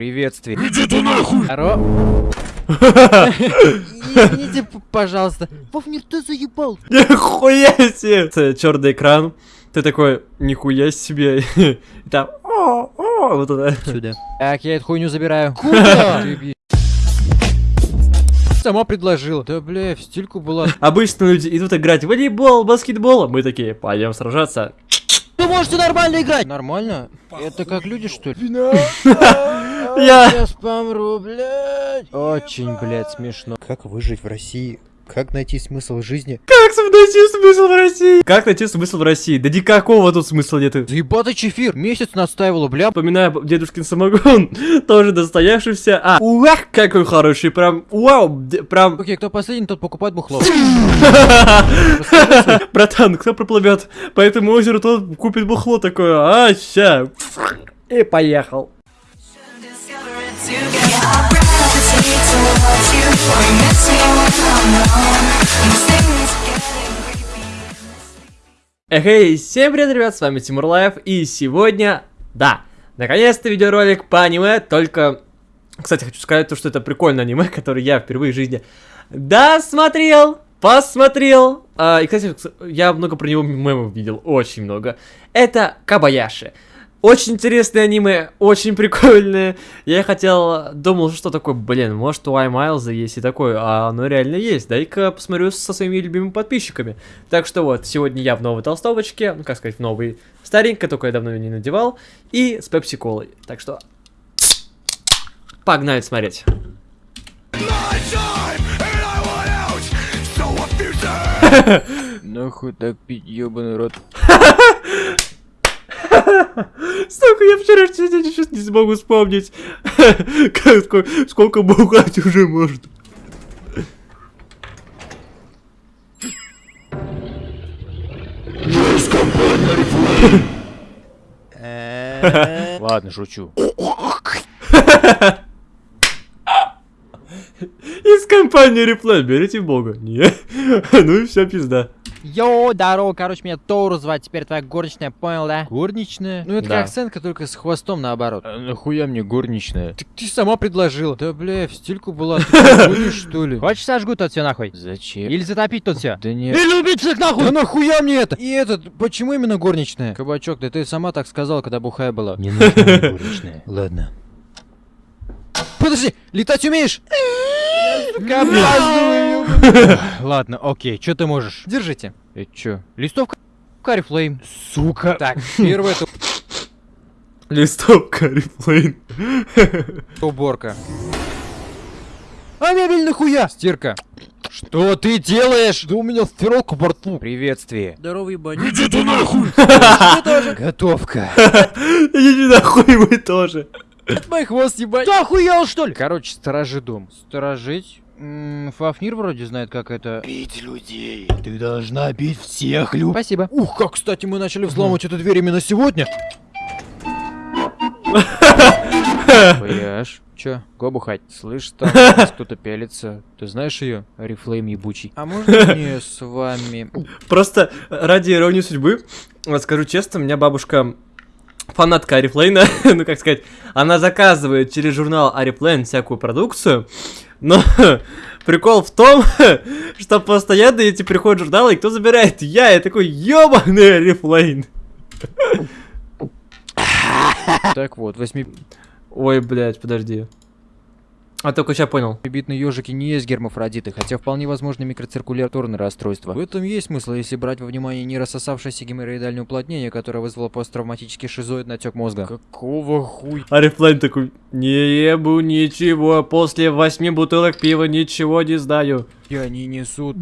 Приветствие. Иди ты нахуй! Здорово. Извините, пожалуйста. Вовнер, ты заебал. Нихуя себе! Черный экран. Ты такой, нихуя себе. Там, о, о, вот это. Сюда. Так, я эту хуйню забираю. Куда? Сама предложила. Да, бля, в стильку была. Обычно люди идут играть в волейбол, баскетбол. а Мы такие, пойдем сражаться. Вы можете нормально играть. Нормально? Это как люди, что ли? Я... Сейчас помру, блядь. Очень, блядь, смешно. Как выжить в России? Как найти смысл жизни? Как найти смысл в России? Как найти смысл в России? Да никакого тут смысла нет. Заебатый чефир. Месяц настаивала, бля. Вспоминаю дедушкин самогон, тоже достоявшийся. А, уах, какой хороший, прям, вау, прям, Окей, кто последний, тот покупает бухло. братан, кто проплывет по этому озеру, тот купит бухло такое, а, ща, и поехал. Эй, всем привет, ребят, с вами Тимур Life, и сегодня, да, наконец-то видеоролик по аниме, только, кстати, хочу сказать, то, что это прикольное аниме, которое я впервые в жизни досмотрел, посмотрел, А, и, кстати, я много про него мемов видел, очень много, это Кабаяши. Очень интересное аниме, очень прикольное. Я хотел, думал, что такое, блин, может у Аймайлза есть и такое, а оно реально есть. Дай-ка посмотрю со своими любимыми подписчиками. Так что вот, сегодня я в новой толстовочке, ну как сказать, в новой старенькой, только я давно ее не надевал, и с пепси-колой. Так что, погнали смотреть. Нахуй так пить, ебаный рот. Сука, я вчера день сейчас не смогу вспомнить. Сколько, бухать уже может. Ладно, шучу. Из компании Реплей, берите бога. Не, ну и вся пизда. Йоу, здорово, короче, меня Тору звать, теперь твоя горничная, понял, да? Горничная? Ну это Да. как сценка, только с хвостом наоборот. А нахуя мне горничная? Так ты сама предложила. Да бля, в стильку была, ты что, что ли? Хочешь сожгу тут все нахуй? Зачем? Или затопить тут все? Да нет. Или убить всех нахуй! Да нахуя мне это? И этот, почему именно горничная? Кабачок, да ты сама так сказала, когда бухая была. Не нужна мне горничная. Ладно. Подожди, летать умеешь? Ладно, окей, что ты можешь? Держите. Это чё? Листовка Карифлейм. Сука. Так, первое это Листовка Реплей. уборка. А мебель нахуя? Стирка. Что ты делаешь? Да у меня стиралка в борту. Приветствие. Здорово, ебать. Иди ты нахуй! Готовка. Иди нахуй вы тоже. Мой хвост ебать. Ты охуел, что ли? Короче, сторожи дом. Сторожить? Фафнир вроде знает, как это... Бить людей. Ты должна бить всех людей. Спасибо. Ух, как, кстати, мы начали взламывать эту дверь именно сегодня. Поешь. Чё, го бухать? Слышь, там кто-то пялится. Ты знаешь ее? Арифлейм ебучий. А можно мне с вами... Просто ради иронии судьбы, вот скажу честно, у меня бабушка фанатка Арифлейна, ну как сказать, она заказывает через журнал Арифлейн всякую продукцию, но прикол в том, что постоянно эти приходят журналы, и кто забирает? Я, я такой, ёбаный Арифлейн. Так вот, восьми... Ой, блядь, подожди. А только сейчас понял. Битные ежики не есть гермафродиты, хотя вполне возможны микроциркуляторные расстройства. В этом есть смысл, если брать во внимание не рассосавшееся геморроидальное уплотнение, которое вызвало посттравматический шизоидный отек мозга. Какого хуй? Арифлейн такой, не ебу ничего, после восьми бутылок пива ничего не знаю. они несут.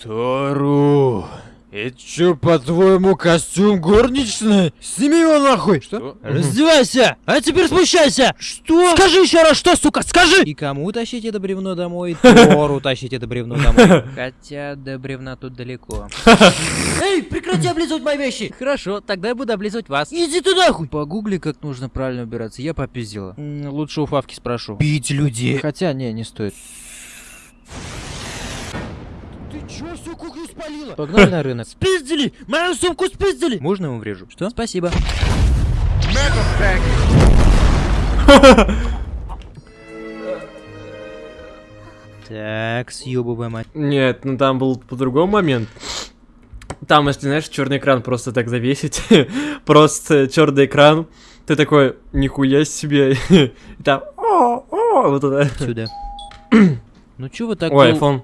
Тару. Это чё, по-твоему, костюм горничной? Сними его нахуй! Что? Раздевайся! А теперь спущайся! Что? Скажи еще раз, что, сука, скажи! И кому тащить это бревно домой? Тору тащить это бревно домой. Хотя до бревна тут далеко. Эй, прекрати облизывать мои вещи! Хорошо, тогда я буду облизывать вас. Иди ты нахуй! Погугли, как нужно правильно убираться, я попиздила. Лучше у Фавки спрошу. Бить людей. Хотя, не, не стоит. Чё всю кухню спалила? Погнали на рынок. Спиздили! Мою сумку спиздили! Можно ему врежу? Что? Спасибо. Так, съебываем. от- Нет, ну там был по-другому момент. Там, если знаешь, черный экран просто так завесить, просто черный экран, ты такой, нихуя себе, и там, о, о, вот это. Сюда. Ну чё вы так... Ой, iPhone.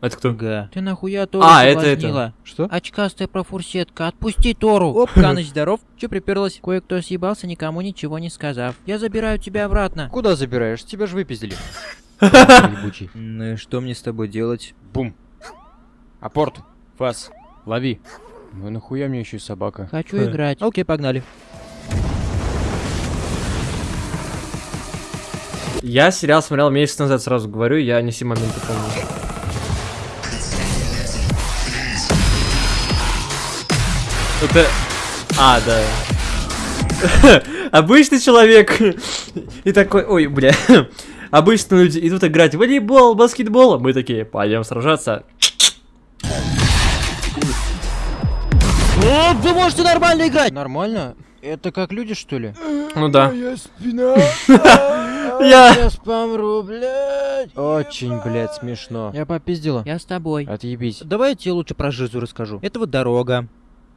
Это кто? Га. Ты нахуя Тору А, это это. Что? Очкастая профурсетка, отпусти Тору! Оп, Каныч, здоров. Чё приперлась? Кое-кто съебался, никому ничего не сказав. Я забираю тебя обратно. Куда забираешь? Тебя же выпиздили. Ебучий. Ну и что мне с тобой делать? Бум. Апорт. Фас. Лови. Ну и нахуя мне еще и собака? Хочу играть. Окей, погнали. Я сериал смотрел месяц назад, сразу говорю, я не все моменты помню. Это... А, да. Обычный человек и такой, ой, бля. Обычные люди идут играть в волейбол, баскетбол, а мы такие, пойдем сражаться. О, вы можете нормально играть! Нормально? Это как люди, что ли? Ну да. Моя спина. Я... Сейчас помру, блядь. Очень, блядь, смешно. Я попиздила. Я с тобой. Отъебись. Давай я тебе лучше про жизу расскажу. Это вот дорога.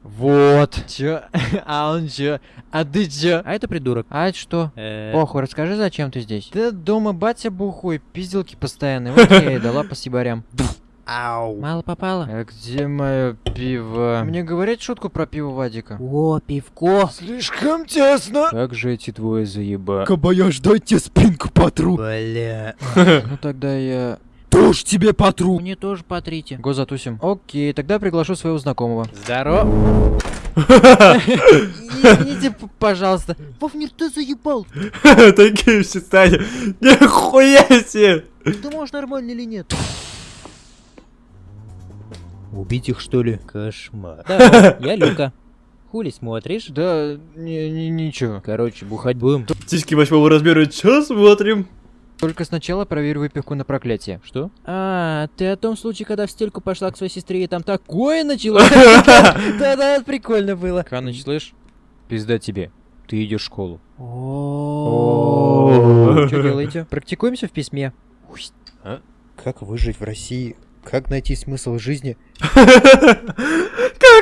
Вот. Чё? А он чё? А ты чё? А это придурок. А это что? Э, Похуй, расскажи, зачем ты здесь? Да дома батя бухой, пизделки постоянные. Вот я и дала по сибарям. Ау. Мало попало. А где мое пиво? Мне говорят шутку про пиво Вадика. О, пивко. Слишком тесно. Как же эти двое заеба? Кабаяш, дай тебе спинку потру. Бля. Ну тогда я... Тоже тебе потру. Мне тоже потрите. Го затусим. Окей, тогда приглашу своего знакомого. Здорово. Извините, пожалуйста. Вовнер, ты заебал. Такие все стали. Нихуя себе. Ты можешь нормально или нет? Убить их, что ли? Кошмар. Да, я Люка. Хули смотришь? Да, не, не, ничего. Короче, бухать будем. Тиски восьмого размера, чё смотрим? Только сначала проверь выпивку на проклятие. Что? А, ты о том случае, когда в стельку пошла к своей сестре и там такое началось? Да-да, прикольно было. Ханыч, слышь? Пизда тебе. Ты идешь в школу. О, Что делаете? Практикуемся в письме. Как выжить в России? Как найти смысл жизни? Как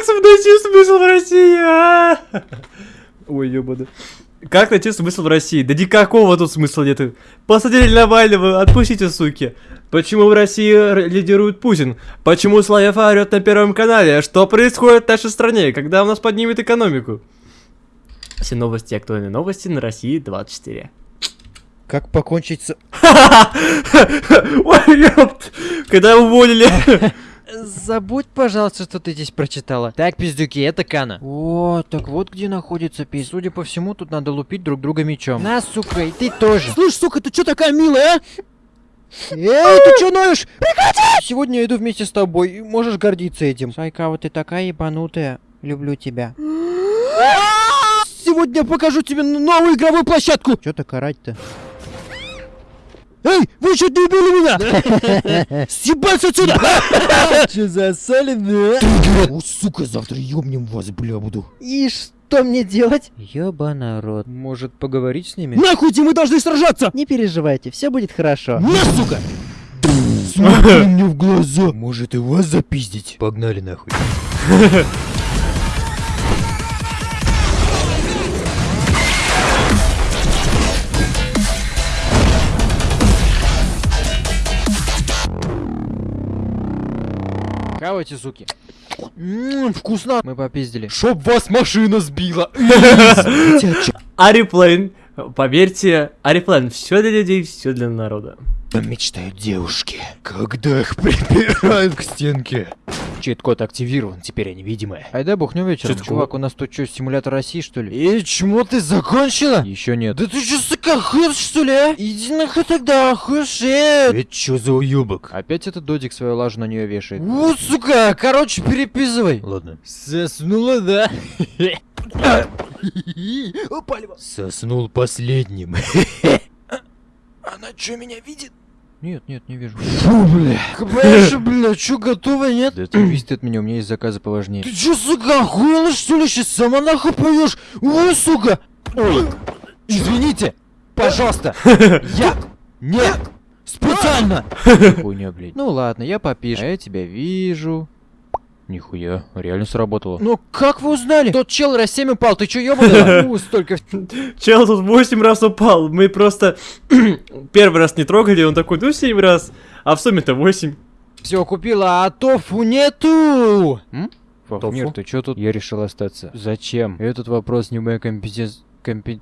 найти смысл в России? а? Ой, ёбана. Как найти смысл в России? Да никакого тут смысла нету. Посадили Навального, отпустите, суки. Почему в России лидирует Путин? Почему Славяфа орет на Первом канале? Что происходит в нашей стране? Когда у нас поднимет экономику? Все новости, актуальные новости на России 24. Как покончить с... Ой! Когда уволили? Забудь, пожалуйста, что ты здесь прочитала. Так, пиздюки, это Кана. О, так вот где находится пиз. Судя по всему, тут надо лупить друг друга мечом. На, сука, и ты тоже. Слышь, сука, ты чё такая милая, а? Эй, ты чё ноешь? Прекрати! Сегодня я иду вместе с тобой, можешь гордиться этим. Сайкава, ты такая ебанутая. Люблю тебя. Сегодня покажу тебе новую игровую площадку. Чё так орать-то? Эй, вы чуть не убили меня! Съебаться отсюда! Чё засоленные? О, сука, завтра ёбнем вас, бля, буду. И что мне делать? Ёба народ. Может, поговорить с ними? Нахуй мы должны сражаться! Не переживайте, все будет хорошо. На, сука! Смотри мне в глаза. Может и вас запиздить? Погнали нахуй. Хавайте, суки. Ммм, вкусно. Мы попиздили. Чтоб вас машина сбила. Ариплейн. Поверьте, Ариплейн, все для людей, все для народа. Мечтают девушки, когда их припирают к стенке. Чит-код активирован, теперь они видимые. Айда бухнем вечером. Чит-код? Чувак, у нас тут что, симулятор России, что ли? И чмо ты закончила? Еще нет. Да ты что, сука, хуй, что ли, а? Иди нахуй тогда, хуйшет. Это чё за уёбок? Опять этот додик свою лажу на нее вешает. Вот, сука, короче, переписывай. Ладно. Соснула, да? Соснул последним. Она что, меня видит? Нет, нет, не вижу. Фу, бля. КПШ, бля, чё, готова, нет? Да ты висит от меня, у меня есть заказы поважнее. Ты чё, сука, охуела, что ли? Сейчас сама нахуй поешь? Ой, сука! Ой, извините! пожалуйста! Я! Нет! Специально! Хуйня, блядь. Ну ладно, я попишу. А я тебя вижу. Нихуя, реально сработало. Ну как вы узнали? Тот чел раз 7 упал, ты чё ёбаный? Ну, столько... Чел тут 8 раз упал. Мы просто первый раз не трогали, он такой, ну 7 раз. А в сумме-то 8. Все купила, а тофу нету! М? Тофу? Фахмир, ты чё тут? Я решил остаться. Зачем? Этот вопрос не моя компетенция... Компе...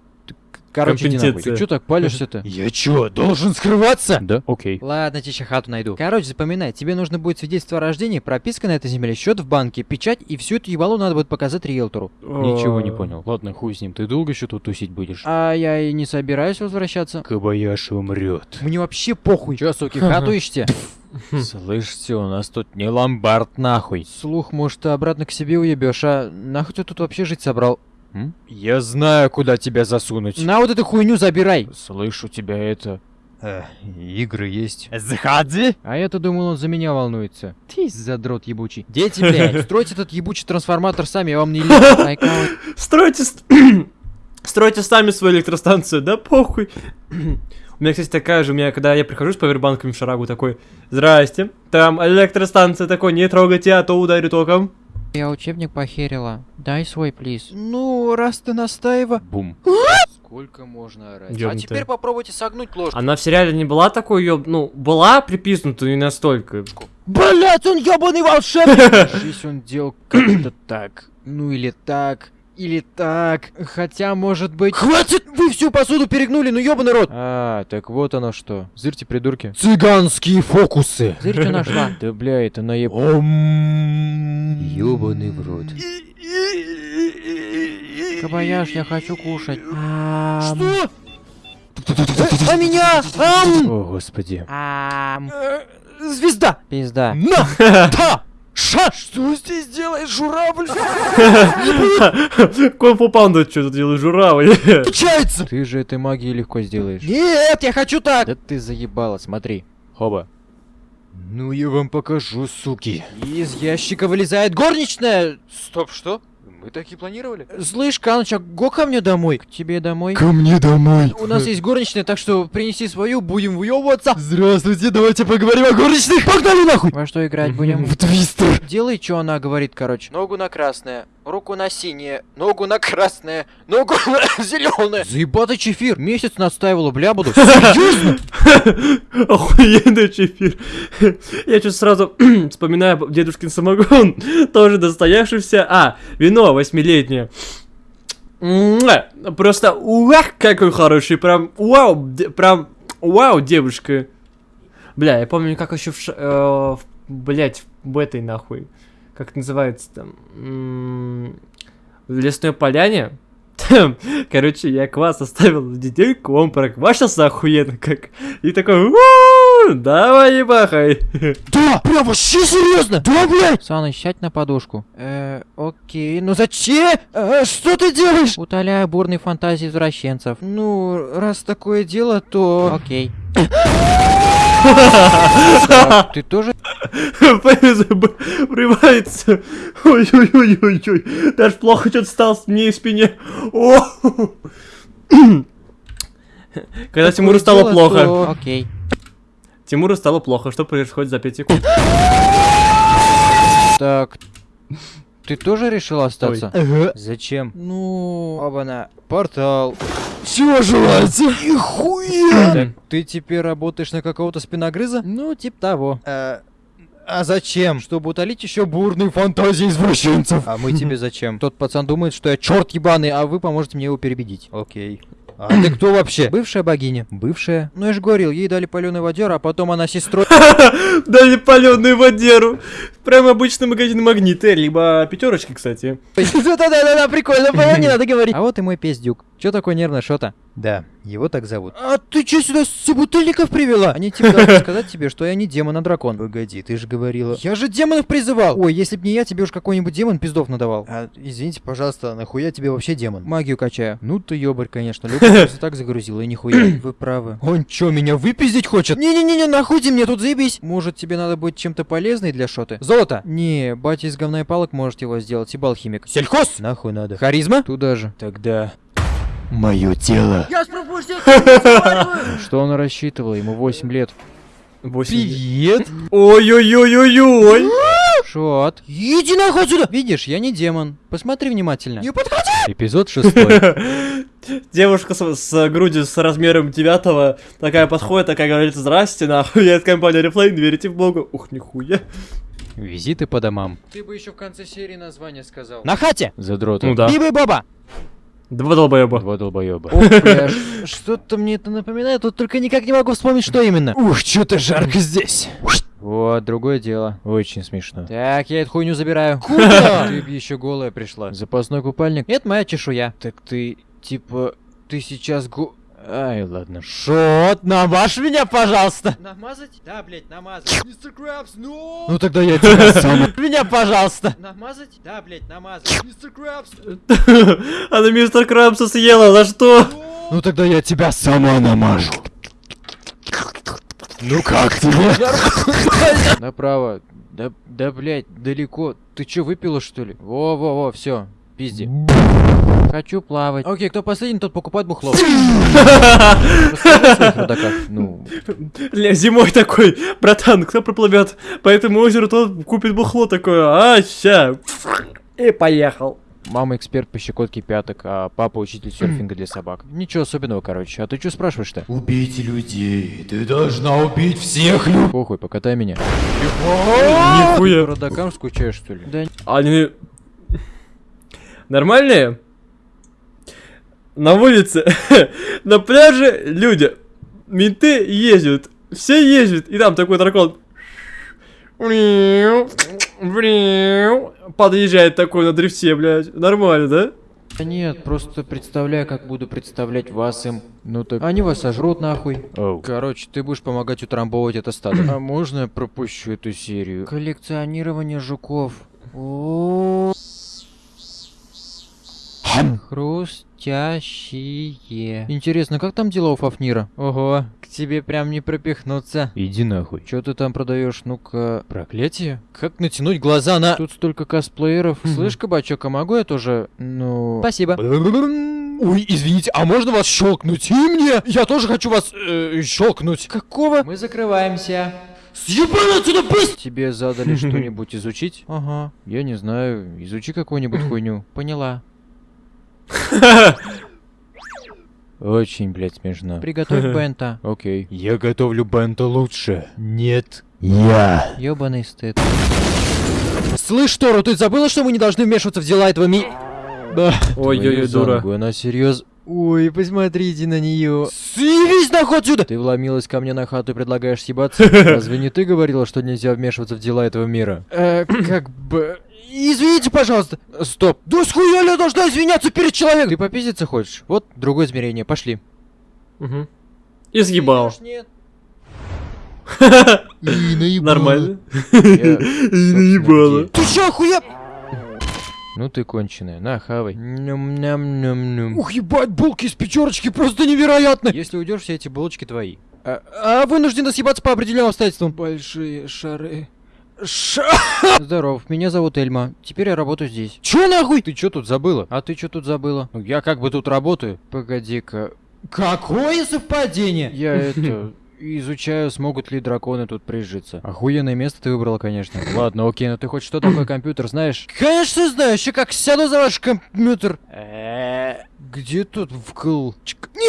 Короче, иди нахуй. Ты чё так палишься-то? Я чё, должен скрываться? Да? Окей. Ладно, тебе хату найду. Короче, запоминай, тебе нужно будет свидетельство о рождении, прописка на этой земле, счет в банке, печать, и всю эту ебалу надо будет показать риэлтору. Ничего не понял. Ладно, хуй с ним. Ты долго еще тут тусить будешь? А я и не собираюсь возвращаться. Кабаяши умрет. Мне вообще похуй. Чё, суки, хату ищете? Слышите, у нас тут не ломбард нахуй. Слух, может, ты обратно к себе уебешь, а нахуй ты тут вообще жить собрал? М? Я знаю, куда тебя засунуть. На вот эту хуйню забирай. Слышу тебя это... Э, игры есть. Заходи! А я-то думал, он за меня волнуется. Ты задрот ебучий. Дети, блядь, стройте этот ебучий трансформатор сами, я вам не Стройте... Стройте сами свою электростанцию, да похуй. У меня, кстати, такая же, у меня, когда я прихожу с павербанками в шарагу, такой, здрасте, там электростанция такой, не трогайте, а то ударю током. Я учебник похерила. Дай свой, плиз. Ну, раз ты настаива. Бум. Сколько можно орать? А Ёбнутая. теперь попробуйте согнуть ложку. Она в сериале не была такой, ёб... ну, была приписнута, не настолько. Блять, он ебаный волшебник! Жизнь он делал как-то так. Ну или так. Или так. Хотя, может быть... Хватит! Вы всю посуду перегнули, ну ебаный рот! А, так вот оно что. Зырьте, придурки. Цыганские фокусы. Зырь, что нашла? Да бля, это наеб... Ёбаный в рот. Кабаяш, я хочу кушать. Что? А меня? Ам! О, господи. Ам. Звезда! Пизда. На! Та! Ша! Что здесь делает журавль? Конфу панду что тут делает журавль? Получается! Ты же этой магией легко сделаешь. Нет, я хочу так! Да ты заебала, смотри. Хоба. Ну я вам покажу, суки. Из ящика вылезает горничная! Стоп, что? Мы так и планировали? Слышь, Каныча, го ко мне домой. К тебе домой? Ко мне домой. У нас есть горничная, так что принеси свою, будем выебываться. Здравствуйте, давайте поговорим о горничных. Погнали нахуй! Во что играть будем? В твистер. Делай, что она говорит, короче. Ногу на красное, руку на синее, ногу на красное, ногу на зеленое. Заебатый чефир. Месяц настаивала, бля, буду. Серьезно? Охуенный чефир. Я что сразу вспоминаю дедушкин самогон, тоже достоявшийся. А, вино восьмилетнее. Просто уах, какой хороший, прям вау, прям вау, девушка. Бля, я помню, как еще в, э, в блять, в этой нахуй, как называется там, в лесной поляне. Короче, я квас оставил в детейку, он проквашился охуенно как. И такой, «У, давай ебахай. Да, прям вообще серьезно? Да, блядь! Саныч, сядь на подушку. Э, окей, ну зачем? Э, что ты делаешь? Утоляю бурные фантазии извращенцев. Ну, раз такое дело, то... Окей. А Ты тоже? Врывается. Ой-ой-ой-ой-ой. Даже плохо что-то стало с мне и спине. О! Когда Тимуру стало плохо. Окей. Тимуру стало плохо. Что происходит за 5 секунд? Так, ты тоже решил остаться? Зачем? Ну, оба Портал. Чего желаете? Нихуя! Так, ты теперь работаешь на какого-то спиногрыза? Ну, типа того. А зачем? Чтобы утолить еще Бурные фантазии извращенцев. А мы тебе зачем? Тот пацан думает, что я черт ебаный, а вы поможете мне его перебедить. Окей. А ты кто вообще? Бывшая богиня. Бывшая? Ну я же говорил, ей дали паленый водер, а потом она сестрой... Дали паленую водеру. Прям обычный магазин магниты, либо пятерочки, кстати. Да-да-да, прикольно было, не надо говорить. А вот и мой пиздюк. Че такой нервный, шо-то? Да, его так зовут. А ты че сюда собутыльников привела? Они типа должны сказать тебе, что я не демон, а дракон. Погоди, ты же говорила... Я же демонов призывал! Ой, если б не я, тебе уж какой-нибудь демон пиздов надавал. А, извините, пожалуйста, нахуя тебе вообще демон? Магию качаю. Ну ты ёбарь, конечно. Люка просто так загрузила, и нихуя. Вы правы. Он чё, меня выпиздить хочет? Не-не-не, нахуй ты мне тут заебись. Может тебе надо быть чем-то полезной для шоты? Золото? Не, батя из говна и палок может его сделать, и алхимик. Сельхоз? Нахуй надо. Харизма? Туда же. Тогда... Мое тело. Я с Что он рассчитывал? Ему 8 лет. Привет. Ой-ой-ой-ой-ой. Шот. Иди нахуй отсюда! Видишь, я не демон. Посмотри внимательно. Не подходи! Эпизод шестой. Девушка с, с грудью с размером девятого такая подходит, такая говорит, здрасте, нахуй, я от компании Reflame, верите в Бога. Ух, нихуя. Визиты по домам. Ты бы еще в конце серии название сказал. На хате! Задроты. Ну да. Биба и Боба! Два долбоеба. Два долбоеба. Что-то мне это напоминает, вот только никак не могу вспомнить, что именно. Ух, что-то жарко здесь. Вот, другое дело. Очень смешно. Так, я эту хуйню забираю. Ты б еще голая пришла. Запасной купальник? Это моя чешуя. Так ты, типа, ты сейчас го... Ай, ладно. Шот, намажь меня, пожалуйста. Намазать? Да, блять, намазать. Мистер Крабс, ну! Ну тогда я тебя сам. Меня, пожалуйста. Намазать? Да, блять, намазать. Мистер Крабс, Она мистер Крамса съела, за что? Ну тогда я тебя Сама намажу. Ну как тебе? Направо. Да, да, блядь, далеко. Ты чё, выпила, что ли? Во-во-во, все. Пизди. Хочу плавать. Окей, кто последний, тот покупает бухло. Ля, зимой такой, братан, кто проплывет по этому озеру, тот купит бухло такое, а, ща. И поехал. мама эксперт по щекотке пяток, а папа учитель серфинга для собак. Ничего особенного, короче. А ты чё спрашиваешь-то? Убейте людей. Ты должна убить всех людей. Похуй, покатай меня. Нихуя. По родакам скучаешь, что ли? Да Они нормальные? На улице, на пляже люди, менты ездят, все ездят, и там такой дракон подъезжает такой на дрифте, блядь. Нормально, да? Да нет, просто представляю, как буду представлять вас им. Ну так... Они вас сожрут нахуй. Короче, ты будешь помогать утрамбовывать это стадо. А можно я пропущу эту серию? Коллекционирование жуков. О. Хрустящие. Интересно, как там дела у Фафнира? Ого, к тебе прям не пропихнуться. Иди нахуй. Что ты там продаешь? Ну-ка. Проклятие? Как натянуть глаза на... Тут столько косплееров. Слышь, кабачок, а могу я тоже... Ну... Спасибо. Ой, извините, а можно вас щелкнуть? И мне? Я тоже хочу вас э, щелкнуть. Какого? Мы закрываемся. Съебан отсюда, пусть! Тебе задали что-нибудь изучить? Ага. Я не знаю. Изучи какую-нибудь хуйню. Поняла. Очень, блядь, смешно. Приготовь бента. Окей. Я готовлю бента лучше. Нет. Я. Ёбаный стыд. Слышь, Тору, ты забыла, что мы не должны вмешиваться в дела этого ми... Да. Ой-ой-ой, дура. Она серьез. Ой, посмотрите на нее. Съебись нахуй отсюда! Ты вломилась ко мне на хату и предлагаешь съебаться? Разве не ты говорила, что нельзя вмешиваться в дела этого мира? Э, как бы... Извините, пожалуйста. Стоп. Да с хуя я должна извиняться перед человеком? Ты попиздиться хочешь? Вот другое измерение, пошли. Мгм. И съебал. Нет. Нормально. И наебало. Ты чё, охуел? Ну ты конченая, на, хавай. Ням-ням-ням-ням. Ух, ебать, булки из пятерочки просто невероятно! Если уйдешь, все эти булочки твои. А, а вынуждена съебаться по определенным обстоятельствам. Большие шары. Здоров, меня зовут Эльма. Теперь я работаю здесь. Чё нахуй? Ты чё тут забыла? А ты чё тут забыла? Ну, я как бы тут работаю. Погоди-ка. Какое совпадение? Я это... Изучаю, смогут ли драконы тут прижиться. Охуенное место ты выбрала, конечно. Ладно, окей, но ты хоть что такое компьютер знаешь? Конечно знаю, еще как сяду за ваш компьютер. Где тут вкл?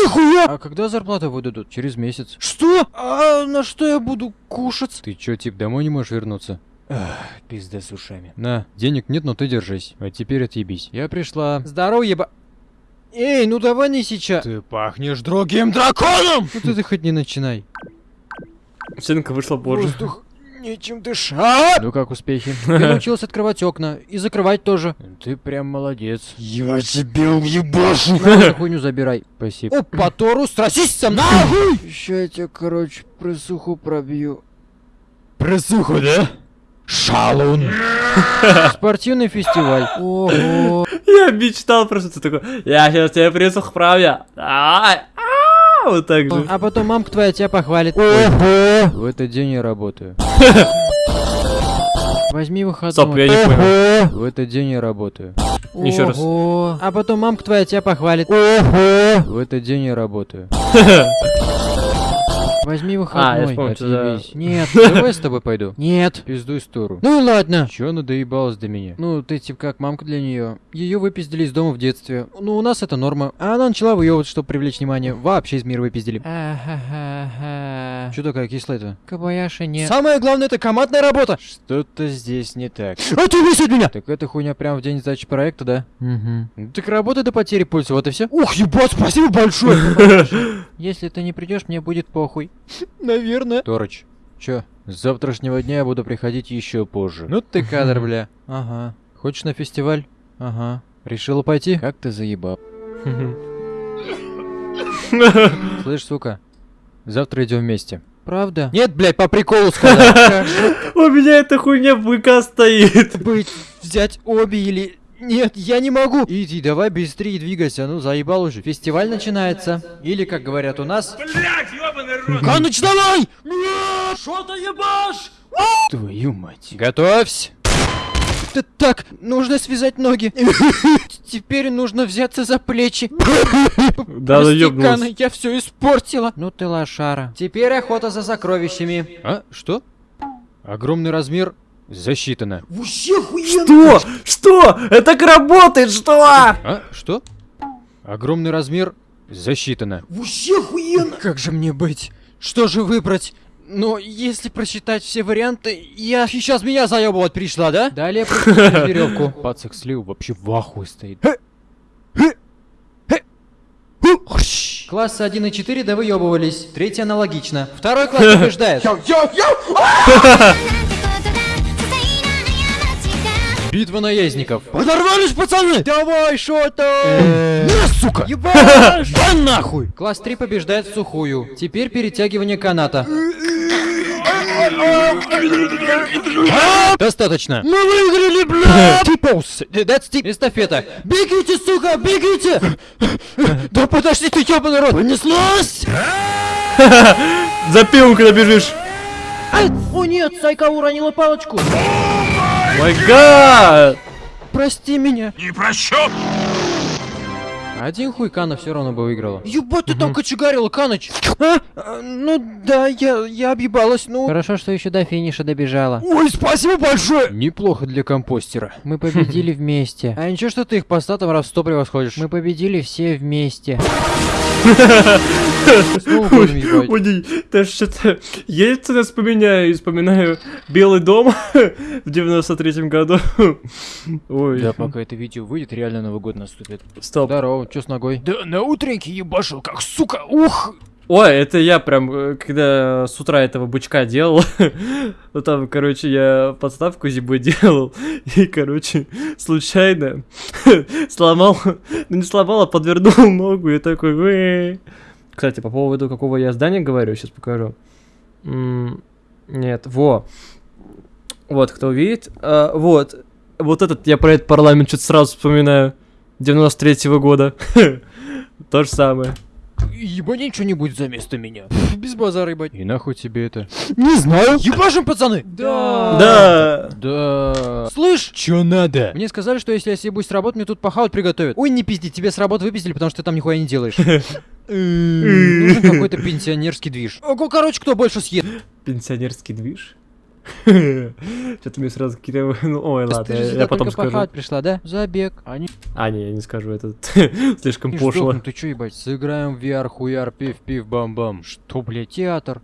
Нихуя! А когда зарплата выдадут? Через месяц. Что? А на что я буду кушать? Ты чё, тип, домой не можешь вернуться? Ах, пизда с ушами. На, денег нет, но ты держись. А теперь отъебись. Я пришла. Здорово, еба... Эй, ну давай не сейчас. Ты пахнешь другим драконом! Ну ты хоть не начинай. Стенка вышла позже. Воздух нечем дышать! Ну как успехи? Я научилась открывать окна. И закрывать тоже. Ты прям молодец. Я тебе уебашу! На хуйню забирай. Спасибо. Опа, Тору, стросись со мной! Ща я тебя, короче, просуху пробью. Просуху, да? Шалун! Спортивный фестиваль. Ого. Я мечтал просто ты такой, я сейчас тебе присух правя. А, Вот так же. А потом мамка твоя тебя похвалит. В этот день я работаю. Возьми выходной. Стоп, я не понял. В этот день я работаю. Еще раз. А потом мамка твоя тебя похвалит. Ого! В этот день я работаю. Возьми выходной. А, я вспомнил, что за-. Нет. Давай с тобой пойду. Нет. Пиздуй сторону. Ну и ладно. Чё она доебалась до меня? Ну, ты типа как мамка для нее. Ее выпиздили из дома в детстве. Ну, у нас это норма. А она начала выебывать, чтобы привлечь внимание. Вообще из мира выпиздили. Что такая кислая-то? Кабаяши нет. Самое главное, это командная работа. Что-то здесь не так. А ты от меня! Так эта хуйня прям в день сдачи проекта, да? Угу. Так работай до потери пульса, вот и все. Ух, ебать, спасибо большое! Если ты не придешь, мне будет похуй. Наверное. Торыч, чё? С завтрашнего дня я буду приходить еще позже. Ну ты кадр, бля. Ага, Хочешь на фестиваль? ага. Решила пойти? Как ты заебал. Слышь, сука, завтра идем вместе. Правда? Нет, блядь, по приколу сказал. У меня эта хуйня в ВК стоит. Быть, взять обе или... Нет, я не могу. Иди, давай быстрее двигайся, ну заебал уже. Фестиваль начинается. Или, как говорят у нас, Каныч, давай! твою мать. Готовься. Т- Так, нужно связать ноги. Теперь нужно взяться за плечи. Да. Кана, я все испортила. Ну ты лошара. Теперь охота за сокровищами. А, что? Огромный размер засчитано. Что? Что? Это так работает, что? А, что? Огромный размер засчитано. Как же мне быть? Что же выбрать? Но если просчитать все варианты, я... Сейчас меня заебывать пришла, да? Далее веревку. Пацак слил вообще в ахуе стоит. Классы 1 и 4 довыебывались. Третий аналогично. Второй класс побеждает. Битва наездников. Подорвались, пацаны! Давай, что то На, сука! Ебаш! Да нахуй! Класс 3 побеждает в сухую. Теперь перетягивание каната. Достаточно. Мы выиграли, бля! Типоус! That's tip. Эстафета. Бегите, сука, бегите! Да подожди ты, ёбаный рот! Понеслась! За пивом, когда бежишь. О нет, Сайка уронила палочку. Май гад! Прости меня. Один хуй Кана все равно бы выиграла. Ебать, ты там кочегарила, Каныч. А? А, Ну да, я, я объебалась, ну... Хорошо, что еще до финиша добежала. Ой, спасибо большое! Неплохо для компостера. Мы победили вместе. А ничего, что ты их по статам раз в сто превосходишь. Мы победили все вместе. Ебать. Ой, даже что-то... Я это вспоминаю, вспоминаю Белый дом в 93-м году. Ой, Да, пока это видео выйдет, реально Новый год наступит. стоп. Здорово, чё с ногой? Да на утреннике ебашил, как сука, ух! Ой, это я прям, э, когда с утра этого бычка делал, ну там, короче, я подставку зибой делал, и, короче, случайно сломал, ну не сломал, а подвернул ногу, и такой. Кстати, по поводу какого я здания говорю, сейчас покажу. Нет, во. Вот, кто увидит. А, вот, вот этот, я про этот парламент что-то сразу вспоминаю. 93-го года. То же самое. Ебани что-нибудь за место меня. Без базара, ебать. И нахуй тебе это? Не знаю. Ебашим, пацаны! Да. Да. Да. Слышь, Чё надо? мне сказали, что если я съебусь с работы, мне тут похавать приготовят. Ой, не пизди, тебе с работы выпиздили, потому что ты там нихуя не делаешь. Нужен какой-то пенсионерский движ. Ого, короче, кто больше съест? Пенсионерский движ? Что-то мне сразу какие-то... Ну, ой, ладно, Ты же я потом скажу. пришла, да? Забег. Они А, не, я не скажу, это слишком пошло. ты чё, ебать? Сыграем в VR, хуяр, пив-пив, бам-бам. Что, блядь, театр?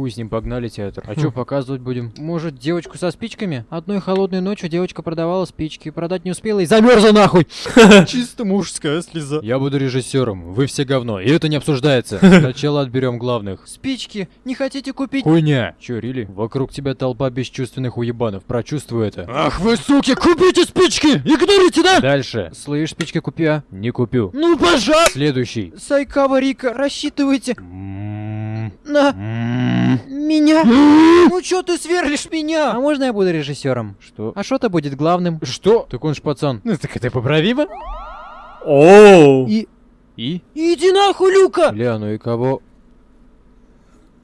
Хуй с ним, погнали театр. А чё показывать будем? Может, девочку со спичками? Одной холодной ночью девочка продавала спички, продать не успела и замерзла нахуй. Чисто мужская слеза. Я буду режиссером, вы все говно, и это не обсуждается. Сначала отберем главных. Спички, не хотите купить? Хуйня! Чё, Рили? Вокруг тебя толпа бесчувственных уебанов, прочувствуй это. Ах вы, суки, купите спички! Игнорите, да? Дальше. Слышь, спички купи, а? Не купю. Ну, пожалуйста! Следующий. Сайкава Рика, рассчитывайте М-м-м. на М-м. Меня. ну чё ты сверлишь меня? А можно я буду режиссером? Что? А что-то будет главным. Что? Так он ж пацан. Ну так это поправимо. Оу! И... И? Иди нахуй, Люка! Бля, ну и кого?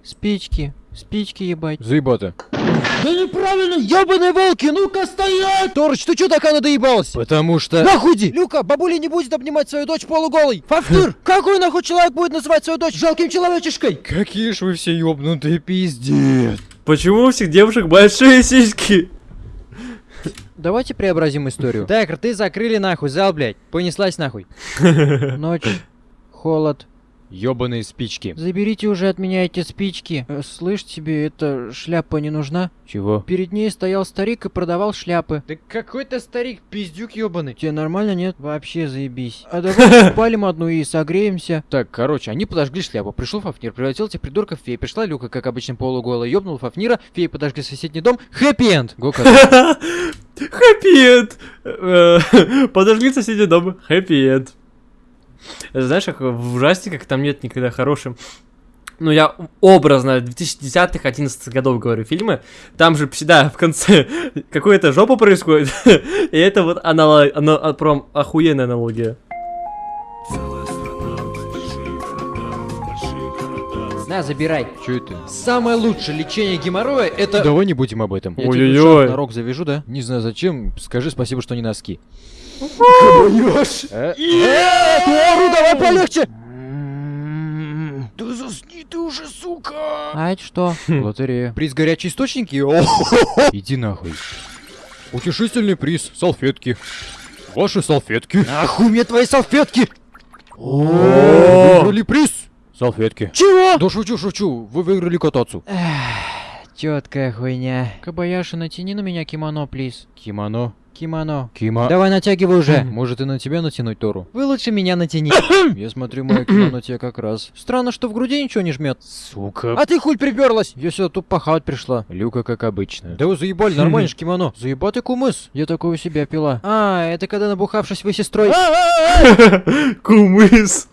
Спички. Спички ебать. Заебота. Да неправильно, ебаные волки, ну-ка стоять! Торч, ты чё такая надоебалась? Потому что... Нахуй иди! Люка, бабуля не будет обнимать свою дочь полуголой! Фавтыр! Какой нахуй человек будет называть свою дочь жалким человечешкой? Какие ж вы все ёбнутые пиздец. Почему у всех девушек большие сиськи? Давайте преобразим историю. Так, рты закрыли нахуй, зал, блядь. Понеслась нахуй. Ночь, холод. Ёбаные спички. Заберите уже от меня эти спички. Э, Слышь, тебе эта шляпа не нужна? Чего? Перед ней стоял старик и продавал шляпы. Да какой-то старик, пиздюк ёбаный. Тебе нормально, нет? Вообще заебись. А давай спалим одну и согреемся. Так, короче, они подожгли шляпу. Пришел Фафнир, превратил этих придурков в фей. Пришла Люка, как обычно, полуголая, ёбнул Фафнира. Феи подожгли соседний дом. Хэппи-энд! Гока. Хэппи-энд. Э, Подожгли соседний дом. Хэппи-энд. Это Знаешь, как в ужастиках там нет никогда хорошим. Ну, я образно 2010-х, 11 годов говорю фильмы. Там же всегда в конце какая-то жопа происходит. И это вот анало- ано- а, прям охуенная аналогия. На, забирай. Чё это? Самое лучшее лечение геморроя это... Давай не будем об этом. Я Ой-ой-ой. тебе на рог завяжу, да? Не знаю зачем. Скажи спасибо, что не носки. Э, Тору, давай полегче! Да засни ты уже, сука! А это что? Лотерея. Приз горячие источники? Иди нахуй. Утешительный приз. Салфетки. Ваши салфетки. Нахуй мне твои салфетки! Выиграли приз. Салфетки. Чего? Да шучу, шучу. Вы выиграли кататься. Четкая хуйня. Кабаяши, натяни на меня кимоно, плиз. Кимоно. Кимоно. Кима. Давай натягивай уже. Может и на тебя натянуть Тору? Вы лучше меня натяни. Я смотрю, мое кимоно тебе как раз. Странно, что в груди ничего не жмет. Сука. А ты хуй приперлась? Я сюда тут пахать пришла. Люка, как обычно. Да вы заебали, нормально ж кимоно. Заебатый кумыс. Я такой у себя пила. А, это когда набухавшись вы сестрой. Кумыс.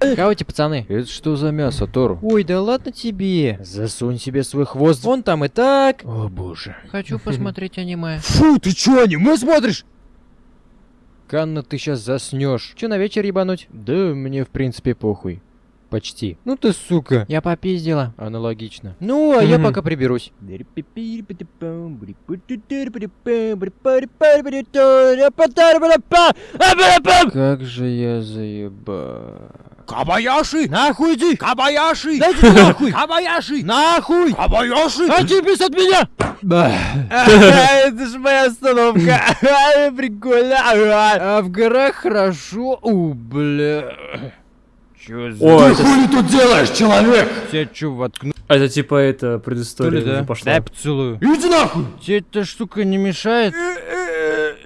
Эти пацаны? Это что за мясо, Тору? Ой, да ладно тебе. Засунь себе свой хвост. Вон там и так. О боже. Хочу посмотреть аниме. Фу, ты чё, аниме смотришь? Канна, ты сейчас заснешь. Че на вечер ебануть? Да мне в принципе похуй. Почти. Ну ты сука. Я попиздила. Аналогично. Ну, а я пока приберусь. Как же я заеба. Кабаяши! Нахуй иди! Кабаяши! Дайте нахуй! Кабаяши! Нахуй! Кабаяши! Отъебись от меня! Это ж моя остановка! Прикольно! А в горах хорошо. У, бля. Чё за... О, это, тут делаешь, человек? Тебя чё воткну? это типа это предыстория ли да? пошла. Дай поцелую. Иди нахуй! Тебе эта штука не мешает?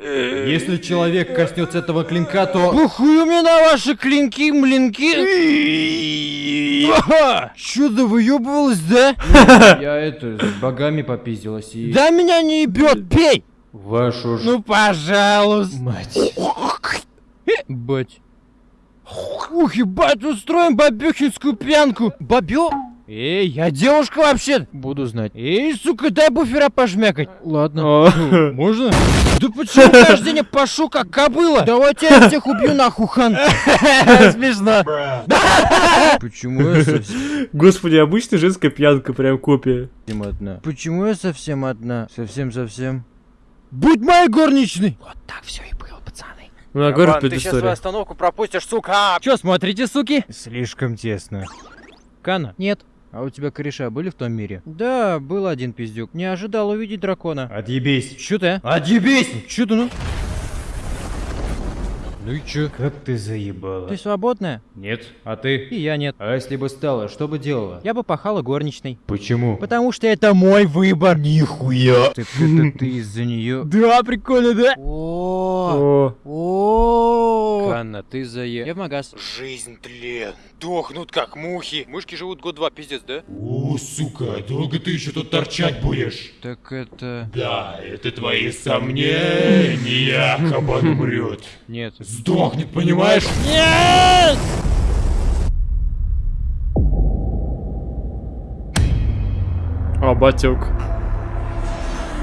Если человек коснется этого клинка, то... Похуй мне на ваши клинки, млинки! Чё да выебывалась, да? Я это, с богами попиздилась и... Да меня не ебет, пей! Вашу ж... Ну, пожалуйста! Мать. Бать. Ух, ебать, устроим бабехинскую пьянку! Бабё? Эй, я девушка вообще! Буду знать. Эй, сука, дай буфера пожмякать! Ладно. Можно? Да почему каждый день я пошу как кобыла? Давайте я всех убью нахуй, хан! Смешно! Почему я совсем Господи, обычная женская пьянка, прям копия. одна? Почему я совсем одна? Совсем-совсем. Будь моей горничной! Вот так все и. Ну, я говорю, предыстория. остановку пропустишь, сука! Че, смотрите, суки? Слишком тесно. Кана? Нет. А у тебя кореша были в том мире? Да, был один пиздюк. Не ожидал увидеть дракона. Отъебись. Чё ты, а? Отъебись! Чё ты, ну? Ну и чё? Как ты заебала? Ты свободная? Нет. А ты? И я нет. А если бы стала, что бы делала? Я бы пахала горничной. Почему? Потому что это мой выбор. Нихуя! Так это ты из-за нее. Да, прикольно, да? О, О, о. Канна, ты зае... Я в магаз. Жизнь тлен. Дохнут как мухи. Мышки живут год-два, пиздец, да? О, сука, долго ты еще тут торчать будешь? Так это... Да, это твои сомнения, кабан умрет. Нет. Сдохнет, понимаешь? а, батек.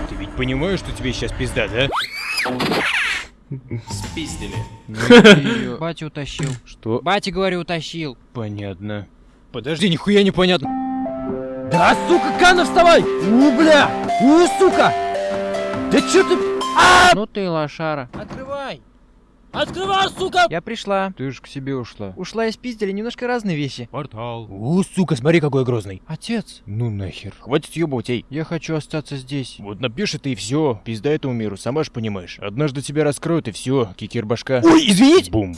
Ты ведь понимаешь, что тебе сейчас пизда, да? Спиздили. Батя утащил. Что? Батя, говорю, утащил. Понятно. Подожди, нихуя непонятно. Да, сука, Кана, вставай! У, бля! У, сука! Да чё ты... Ну ты лошара. Открывай! Открывай, сука! Я пришла. Ты ж к себе ушла. Ушла и спиздили немножко разные вещи. Портал. У, сука, смотри, какой грозный. Отец. Ну нахер. Хватит ёбать, эй. Я хочу остаться здесь. Вот напишет и все. Пизда этому миру, сама ж понимаешь. Однажды тебя раскроют и все. Кикер башка. Ой, извините! Бум.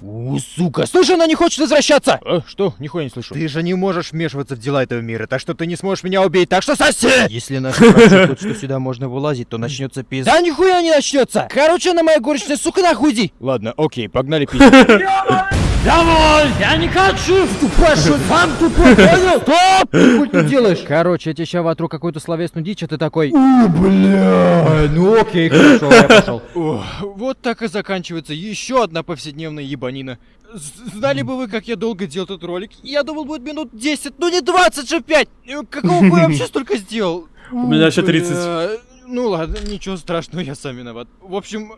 У, сука, слушай, она не хочет возвращаться! А, что? Нихуя не слышу. Ты же не можешь вмешиваться в дела этого мира, так что ты не сможешь меня убить, так что соси! Если наши прочтут, что сюда можно вылазить, то начнется пизда. Да нихуя не начнется! Короче, она моя горничная, сука, нахуй иди! Ладно, окей, погнали пиздить. Давай! Я не хочу! Тупой, сам тупой, понял? Стоп! Ты хуй тут делаешь? Короче, я тебе ща вотру какую-то словесную дичь, а ты такой... У, бля! Ну окей, хорошо, я пошел. О, вот так и заканчивается еще одна повседневная ебанина. Знали бы вы, как я долго делал этот ролик? Я думал, будет минут 10, ну не 20 же 5! Э, Какого хуя вообще столько сделал? У меня еще Бля, 30. Ну ладно, ничего страшного, я сам виноват. В общем,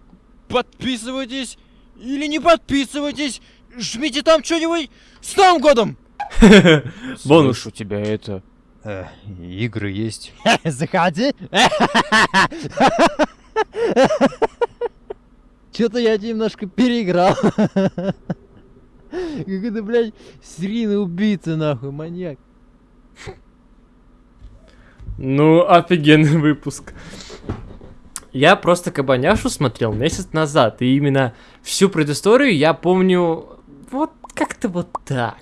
подписывайтесь или не подписывайтесь, жмите там что-нибудь. С Новым годом! Бонус. Слышу тебя это. Э, игры есть. Заходи. Что-то я немножко переиграл. Какой-то, блядь, серийный убийца, нахуй, маньяк. Ну, офигенный выпуск. Я просто Кабаняшу смотрел месяц назад, и именно всю предысторию я помню вот как-то вот так.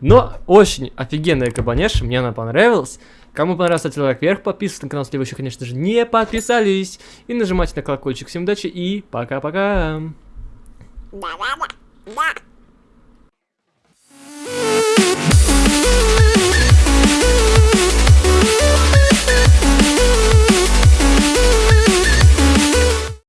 Но очень офигенная кабанеша, мне она понравилась. Кому понравилось, ставьте лайк вверх, подписывайтесь на канал, если вы еще, конечно же, не подписались. И нажимайте на колокольчик. Всем удачи и пока-пока. Да-да-да.